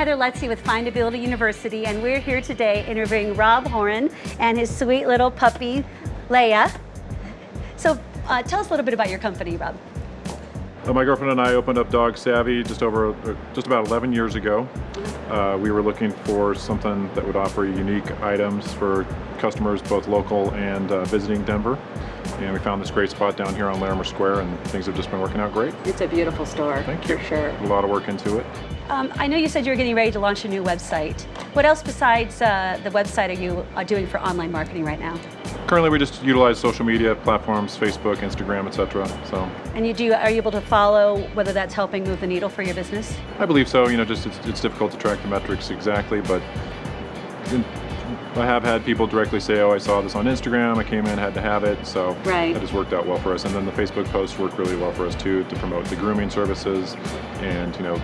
Hey, I'm Heather Lutze with Findability University, and we're here today interviewing Rob Horan and his sweet little puppy, Leia. So uh, tell us a little bit about your company, Rob. Uh, my girlfriend and I opened up Dog Savvy just over, uh, just about 11 years ago. Uh, we were looking for something that would offer unique items for customers, both local and uh, visiting Denver. And we found this great spot down here on Larimer Square and things have just been working out great. It's a beautiful store, Thank you. for sure. A lot of work into it. Um, I know you said you were getting ready to launch a new website. What else besides uh, the website are you uh, doing for online marketing right now? Currently we just utilize social media platforms, Facebook, Instagram, etc. So And you do, are you able to follow whether that's helping move the needle for your business? I believe so. You know, just it's, it's difficult to track the metrics exactly, but in- I have had people directly say, "Oh, I saw this on Instagram. I came in, had to have it." So Right. that has worked out well for us. And then the Facebook posts work really well for us too to promote the grooming services and you know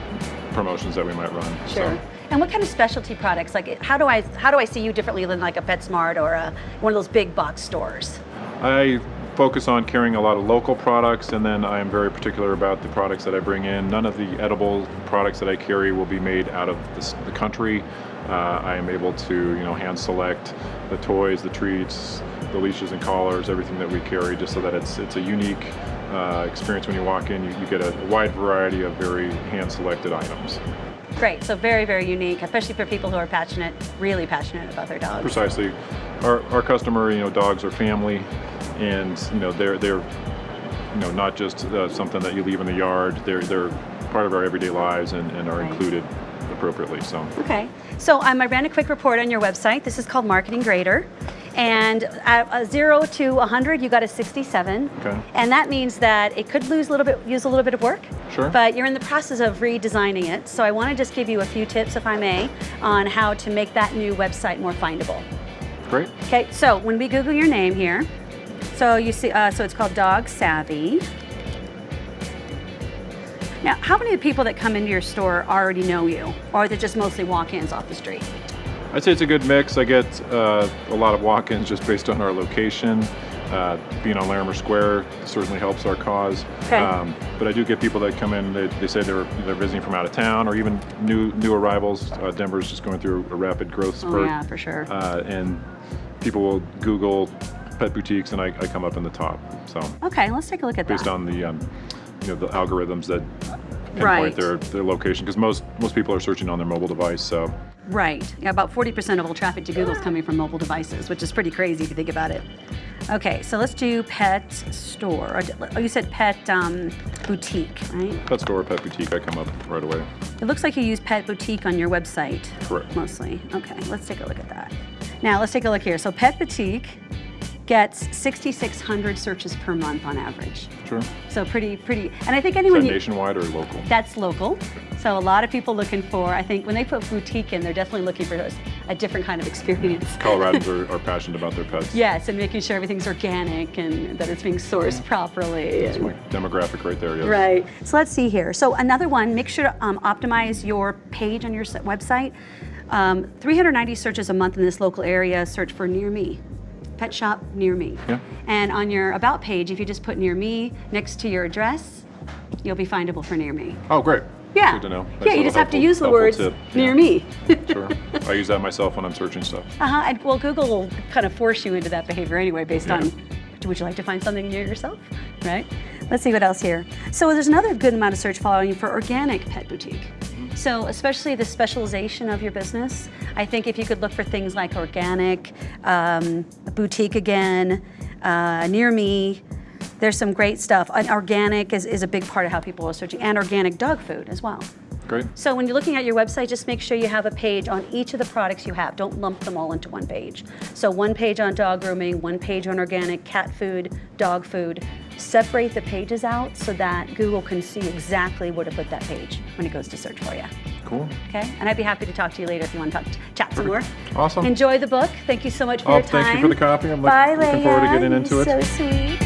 promotions that we might run. So, And what kind of specialty products? Like, how do I how do I see you differently than like a PetSmart or a, one of those big box stores? I focus on carrying a lot of local products and then I am very particular about the products that I bring in. None of the edible products that I carry will be made out of this, the country. Uh, I am able to you know hand select the toys, the treats, the leashes and collars, everything that we carry just so that it's, it's a unique uh, experience when you walk in. You, you get a wide variety of very hand selected items. Great. So very very unique, especially for people who are passionate, really passionate about their dogs. Precisely. Our, our customer, you know, dogs are family, and you know they're they're you know not just uh, something that you leave in the yard. They're they're part of our everyday lives and, and are Right. included appropriately. So Okay. So um, I ran a quick report on your website. This is called Marketing Grader. And at a zero to 100, you got a 67. Okay. And that means that it could lose a little bit, use a little bit of work. Sure. But you're in the process of redesigning it. So I want to just give you a few tips, if I may, on how to make that new website more findable. great. Okay, so when we Google your name here, so you see, uh, so it's called Dog Savvy. Now, how many of the people that come into your store already know you, or are they just mostly walk-ins off the street? I'd say it's a good mix. I get uh, a lot of walk-ins just based on our location. Uh, being on Larimer Square certainly helps our cause. Um, Okay. but I do get people that come in. They, they say they're they're visiting from out of town, or even new new arrivals. Uh, Denver's just going through a rapid growth spurt. Oh yeah, for sure. uh, and people will Google pet boutiques, and I, I come up in the top. So Okay, let's take a look at based that. on the um, you know the algorithms that pinpoint Right. their their location, because most most people are searching on their mobile device. So Right. Yeah, about 40% of all traffic to Google is coming from mobile devices, which is pretty crazy if you think about it. Okay, so let's do pet store. Or, oh, you said pet um, boutique, right? pet store, or pet boutique, I come up right away. It looks like you use pet boutique on your website. Correct. Mostly. Okay, let's take a look at that. Now let's take a look here. So pet boutique gets 6,600 searches per month on average. Sure. So pretty, pretty. And I think anyone you, nationwide or local? that's local. So a lot of people looking for. I think when they put boutique in, they're definitely looking for a different kind of experience. Coloradans are, are passionate about their pets. Yes, and making sure everything's organic and that it's being sourced properly. That's my demographic right there. Yes. Right. So let's see here. So another one, make sure to um, optimize your page on your website. Um, 390 searches a month in this local area. Search for near me. Pet shop near me. Yeah. And on your about page, if you just put near me next to your address, you'll be findable for near me. Oh, great. Yeah. Good to know. Yeah, you just have to use the words tip. near Yeah. me. Sure. I use that myself when I'm searching stuff. Uh-huh. And well, Google will kind of force you into that behavior anyway, based Yeah. on would you like to find something near yourself, right? Let's see what else here. So there's another good amount of search following for organic pet boutique. So especially the specialization of your business, I think if you could look for things like organic, um, boutique again, uh, near me, there's some great stuff. And organic is, is a big part of how people are searching, and organic dog food as well. Great. So when you're looking at your website, just make sure you have a page on each of the products you have. Don't lump them all into one page. So one page on dog grooming, one page on organic cat food, dog food. Separate the pages out so that Google can see exactly where to put that page when it goes to search for you. Cool. Okay? And I'd be happy to talk to you later if you want to talk, chat some more. Awesome. Enjoy the book. Thank you so much for Oh, your time. thank you for the copy. I'm Bye, looking forward to getting into You're it. So sweet.